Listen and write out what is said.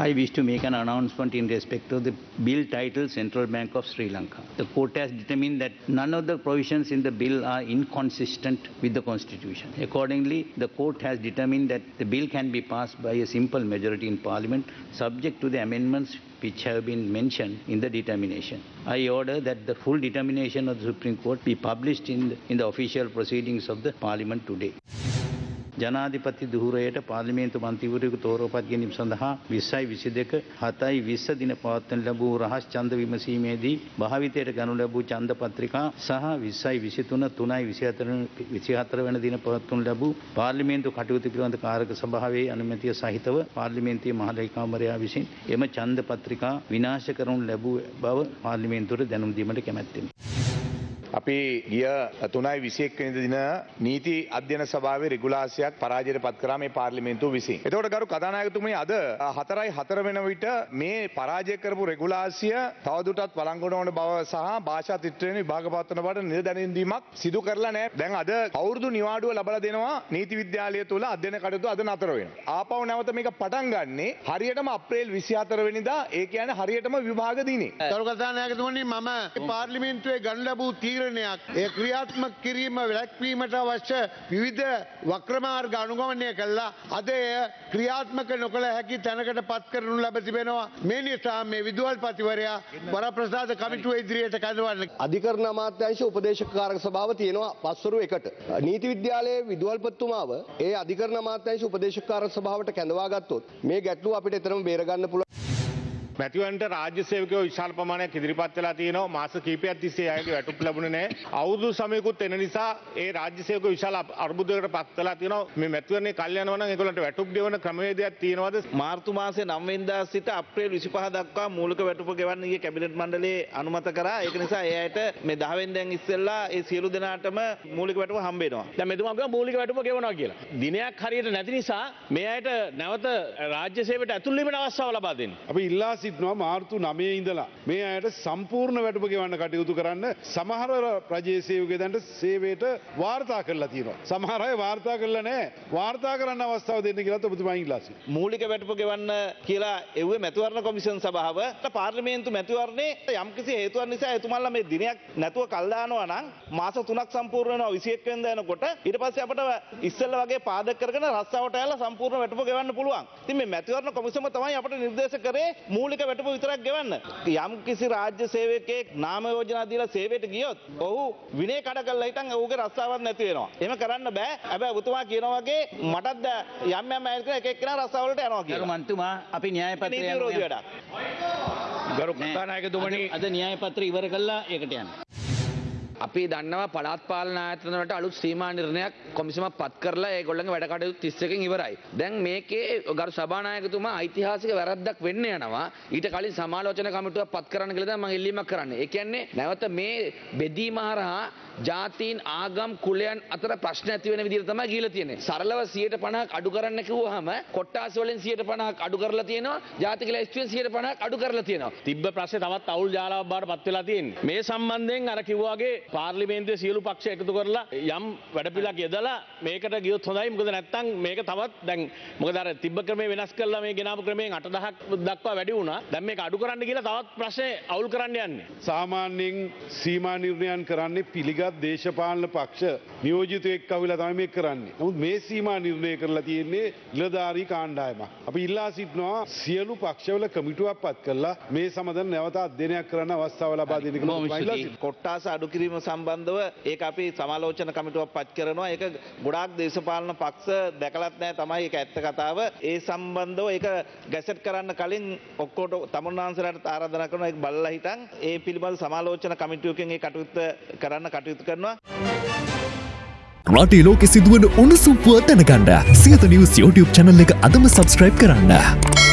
I wish to make an announcement in respect of the bill titled Central Bank of Sri Lanka. The court has determined that none of the provisions in the bill are inconsistent with the constitution. Accordingly, the court has determined that the bill can be passed by a simple majority in parliament subject to the amendments which have been mentioned in the determination. I order that the full determination of the Supreme Court be published in the, in the official proceedings of the parliament today. ජනාධිපති දුහුරයට පාර්ලිමේන්තු මන්තිවරයෙකු තෝරාපත් ගැනීම සඳහා 20යි 22 7යි 20 දින පවත්වන ලැබූ රහස් ඡන්ද විමසීමේදී භාවිතයට ගනු ලැබූ ඡන්ද පත්‍රිකා සහ 20යි 23 3යි 24 24 වන දින පවත්වනු ලැබූ පාර්ලිමේන්තු කටයුතු පිළිබඳ කාරක සභාවේ අනුමැතිය සහිතව පාර්ලිමේන්තුවේ මහ ලේකම්වරයා විසින් එම ඡන්ද පත්‍රිකා විනාශ කරනු ලැබූ බව පාර්ලිමේන්තුවට දැනුම් දීමට කැමැත්තෙමි. අපි ගිය තුනයි විසියෙක් වෙනිද දින නීති අධ්‍යන සභාවේ රෙගුලාසියක් පරාජයට පත් කරා මේ පාර්ලිමේන්තුව විසින්. එතකොට ගරු කතානායකතුමනි අද හතරයි හතර වෙන විට මේ පරාජය කරපු රෙගුලාසිය තවදුරටත් වළංගුවන ඕන බව සහ භාෂා තිත්‍රයෙන් විභාග පත්වන බවට නිල දැනීමක් සිදු කරලා නැහැ. දැන් අද අවුරුදු නිවාඩුව ලබලා දෙනවා නීති විද්‍යාලය තුල අධ්‍යයන කටයුතු අද නතර වෙනවා. ආපහු නැවත මේක පටන් ගන්නේ හරියටම අප්‍රේල් 24 වෙනිදා ඒ කියන්නේ හරියටම විභාග දිනේ. තරු කතානායකතුමනි මම පාර්ලිමේන්තුවේ ගන්න ලැබූ තීරණයක් ඒ ක්‍රියාත්මක කිරීම වැළැක්වීමට අවශ්‍ය විවිධ වක්‍රමාර්ග අනුගමනය කළා අද එය ක්‍රියාත්මක නොකළ හැකි තැනකට පත් කරනු ලැබ තිබෙනවා මේ නිසා මේ විදුහල්පතිවරයා වරප්‍රසාද කමිටුව ඉදිරියට කැඳවන්න අධිකරණ අමාත්‍යංශ උපදේශකාරක සභාව තියෙනවා පස්වරු එකට. නීති විද්‍යාලයේ විදුහල්පතිතුමාව ඒ අධිකරණ අමාත්‍යංශ උපදේශකාරක සභාවට කැඳවා ගත්තොත් මේ ගැටලුව අපිට එතරම් බේරගන්න පුළුවන්. මැතිවන්ට රාජ්‍ය සේවකයෝ විශාල ප්‍රමාණයක් ඉදිරිපත් වෙලා තියෙනවා මාස කිහිපයක් තිස්සේ අයගේ වැටුප් ලැබුණේ නැහැ. අවුරුදු සමයකුත් එන නිසා ඒ රාජ්‍ය සේවකයෝ විශාල අර්බුදයකට පත් වෙලා තියෙනවා. මේ මැතිවරණේ කල් යනවා නම් ඒගොල්ලන්ට වැටුප් ගෙවන ක්‍රමවේදයක් තියෙනවද? මාර්තු මාසේ 9 වෙනිදා සිට අප්‍රේල් 25 දක්වා මූලික වැටුප ගෙවන්න ඊයේ කැබිනට් මණ්ඩලයේ අනුමත කරා. ඒක නිසා ඒ අයට මේ 10 වෙනිදාන් ඉස්සෙල්ලා ඒ සියලු දෙනාටම මූලික වැටුප හම්බ වෙනවා. දැන් මෙතුමා කියනවා මූලික වැටුප ගෙවනවා කියලා. දිනයක් හරියට නැති නිසා මේ අයට නැවත රාජ්‍ය සේවයට ඇතුල් වීමට අවස්ථාව ලබා දෙන්න. අපි ඉල්ලා සිටිනවා මාර්තු නමේ ඉඳලා මේ අයට සම්පූර්ණ වැටුප ගෙවන්න කටයුතු කරන්න සමහර රජයේ සේවකයන්ට සේවයට වාර්තා කරලා තියෙනවා. සමහර අය වාර්තා කරලා නැහැ. වාර්තා කරන්න අවස්ථාව දෙන්න කියලා ඔබතුමා ඉල්ලා සිටිනවා. මූලික වැටුප ගෙවන්න කියලා එව්වේ මැතිවරණ කොමිෂන් සභාව පාර්ලිමේන්තු මැතිවරණේ යම්කිසි හේතුවක් නිසා එතුමන්ලා මේ දිනයක් නැතුව කල් දානවා නම් මාස 3ක් සම්පූර්ණ වෙනවා 21 වෙනිදා එනකොට ඊට පස්සේ අපිට ඉස්සෙල්ලා වගේ පාදක කරගෙන රස්සාවට ඇවිල්ලා සම්පූර්ණ වැටුප ගෙවන්න පුළුවන්. ඉතින් මේ මැතිවරණ කොමිසම තමයි අපිට නිර්දේශ කරේ මූලික වැටුප විතරක් ගෙවන්න. යම් කිසි රාජ්‍ය සේවකයෙක් නාම යෝජනා දීලා සේවයට ගියොත් ඔහු විනය කඩ කරලා හිටන් ඔහුගේ රස්සාවක් නැති වෙනවා. එහෙම කරන්න බෑ. හැබැයි ඔබතුමා කියනවා වගේ මටත් යම් යම් අය එක එක්කෙනා රස්සාවලට යනවා ගරු කියලා. මන්තුමා අපි න්‍යාය පත්‍රය. ගරු කතානායකතුමනි අද න්‍යාය පත්‍ර ඉවර කළා ඒකට යන්න. අපි දන්නවා පළාත් පාලන ආයතනවලට අලුත් සීමා නිර්ණයක් කොමිසමක් පත් කරලා ඒගොල්ලන්ගේ වැඩ කටයුතු 31කින් ඉවරයි. දැන් මේකේ ගරු සභානායකතුමා ඓතිහාසික වැරද්දක් වෙන්න යනවා. ඊට කලින් සමාලෝචන කමිටුවක් පත් කරන්න කියලා තමයි මම ඉල්ලීමක් කරන්නේ. ඒ කියන්නේ නැවත මේ බෙදීම හරහා ජාතීන් ආගම් කුලයන් අතර ප්‍රශ්න ඇති වෙන විදිහට තමයි ගිහිලා තියෙන්නේ. සරලව 150ක් අඩු කරන්න කිව්වහම කොට්ටාස වලින් 150ක් අඩු කරලා තියෙනවා. ජාතික ලැයිස්තුවෙන් 150ක් අඩු කරලා තියෙනවා. තිබ්බ ප්‍රශ්නේ තවත් අවුල් ජාලාවක් බවට පත් වෙලා තියෙන්නේ. මේ සම්බන්ධයෙන් අර කිව්වාගේ පාර්ලිමේන්තුවේ සියලු පක්ෂ එකතු කරලා යම් වැඩපිළිවෙලක් යදලා මේකට ගියොත් හොඳයි. මොකද නැත්තම් මේක තවත් දැන් මොකද අර තිබ්බ ක්‍රමේ වෙනස් කරලා මේ ගෙනාවු ක්‍රමයෙන් 8000ක් දක්වා වැඩි වුණා. දැන් මේක අඩු කරන්න කියලා තවත් ප්‍රශ්නේ අවුල් කරන්න යන්නේ. සාමාන්‍යයෙන් සීමා නිර්ණයන් කරන්නේ පිළිගත් දේශපාලන පක්ෂ නියෝජිතයෙක් අවිලා තමයි මේක කරන්නේ. නමුත් මේ සීමා නිර්ණය කරලා තියෙන්නේ නිලධාරී කාණ්ඩායමක්. අපි ඉල්ලා සිටිනවා සියලු පක්ෂවල කමිටුවක් පත් කරලා මේ සමග නැවත අධ්‍යයනයක් කරන්න අවස්ථාව ලබා දෙන්න කියලා. කොට්ටාස අඩු කිරීම සම්බන්ධව ඒක අපි සමාලෝචන කමිටුවක් පත් කරනවා. ඒක ගොඩාක් දේශපාලන පක්ෂ දැකලත් නැහැ තමයි ඒක ඇත්ත කතාව. ඒ සම්බන්ධව ඒක ගැසට් කරන්න කලින් ඔක්කොට තමුන්නාන්සලට ආරාධනා කරනවා ඒක බලලා හිටන් ඒ පිළිබඳ සමාලෝචන කමිටුවකින් ඒ කටයුත්ත කරන්න කටයුතු කරනවා. රටේ ලෝකෙ සිදුවන උණුසුම් පුවත් දැනගන්න සියත නිවස් YouTube channel එක අදම subscribe කරන්න.